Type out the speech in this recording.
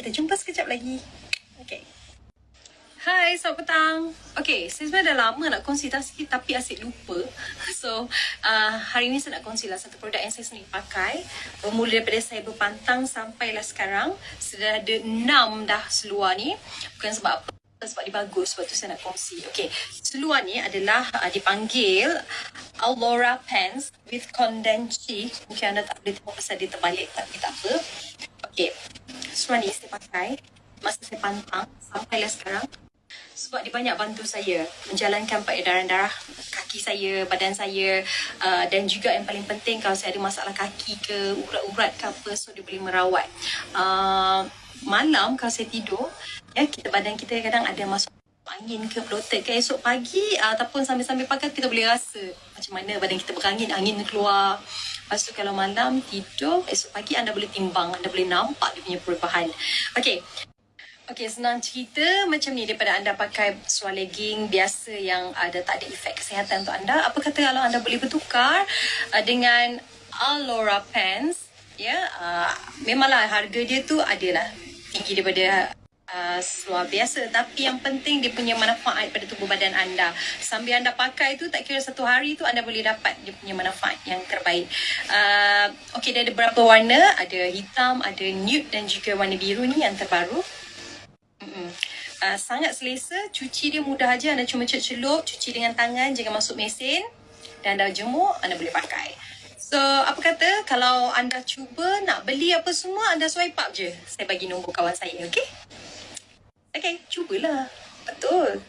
Kita jumpa sekejap lagi. Okay. Hai, selamat petang. Okay, saya sebenarnya dah lama nak kongsi sikit tapi asyik lupa. So, uh, hari ni saya nak kongsi lah satu produk yang saya sendiri pakai. Bermula daripada saya berpantang sampailah sekarang. Sudah ada enam dah seluar ni. Bukan sebab apa sebab dia bagus sebab tu saya nak kongsi. Okay, seluar ni adalah uh, dipanggil Aurora Pants with Condensi. Mungkin anda tak boleh tengok pasal dia terbalik tapi tak apa. Ni saya pakai masa saya pantang sampailah sekarang sebab dia banyak bantu saya menjalankan peredaran darah kaki saya, badan saya uh, dan juga yang paling penting kalau saya ada masalah kaki ke urat-urat ke apa so dia boleh merawat. Uh, malam kalau saya tidur ya kita badan kita kadang ada masuk angin ke bloated ke esok pagi uh, ataupun sambil-sambil pakai kita boleh rasa macam mana badan kita berangin angin keluar lepas tu kalau malam tidur esok pagi anda boleh timbang anda boleh nampak dia punya perubahan okey Okey, senang cerita macam ni daripada anda pakai seluar legging biasa yang ada tak ada efek kesihatan untuk anda. Apa kata kalau anda boleh bertukar uh, dengan Alora Pants? Ya, yeah, uh, memanglah harga dia tu adalah tinggi daripada seluar biasa. Tapi yang penting dia punya manfaat pada tubuh badan anda. Sambil anda pakai tu tak kira satu hari tu anda boleh dapat dia punya manfaat yang terbaik. Uh, ok dia ada berapa warna? Ada hitam ada nude dan juga warna biru ni yang terbaru. Uh, sangat selesa, cuci dia mudah aja. Anda cuma celup, cuci dengan tangan, jangan masuk mesin. Dan anda jemur, anda boleh pakai. So, apa kata? Kalau anda cuba nak beli apa semua, anda swipe up je. Saya bagi nombor kawan saya, okay? Okay, cubalah. Betul.